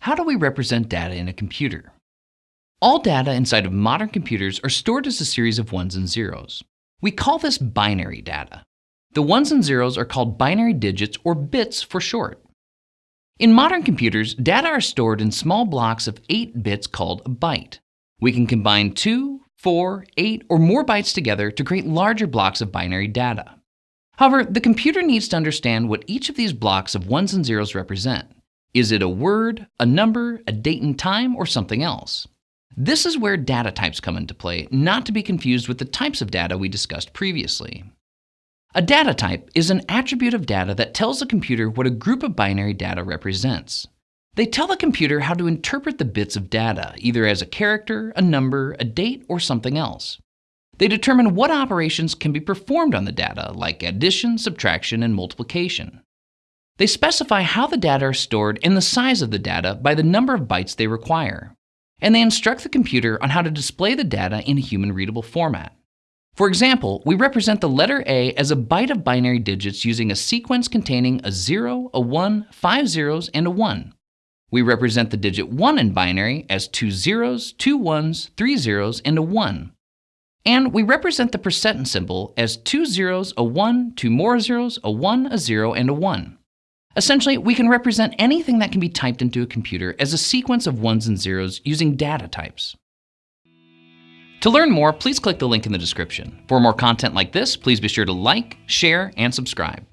How do we represent data in a computer? All data inside of modern computers are stored as a series of ones and zeros. We call this binary data. The ones and zeros are called binary digits or bits for short. In modern computers, data are stored in small blocks of 8 bits called a byte. We can combine 2, 4, 8, or more bytes together to create larger blocks of binary data. However, the computer needs to understand what each of these blocks of ones and zeros represent. Is it a word, a number, a date and time, or something else? This is where data types come into play, not to be confused with the types of data we discussed previously. A data type is an attribute of data that tells the computer what a group of binary data represents. They tell the computer how to interpret the bits of data, either as a character, a number, a date, or something else. They determine what operations can be performed on the data, like addition, subtraction, and multiplication. They specify how the data are stored and the size of the data by the number of bytes they require. And they instruct the computer on how to display the data in a human readable format. For example, we represent the letter A as a byte of binary digits using a sequence containing a 0, a 1, 5 zeros, and a 1. We represent the digit 1 in binary as two zeros, two ones, three zeros, and a 1. And we represent the percent symbol as two zeros, a 1, two more zeros, a 1, a 0, and a 1. Essentially, we can represent anything that can be typed into a computer as a sequence of ones and zeros using data types. To learn more, please click the link in the description. For more content like this, please be sure to like, share, and subscribe.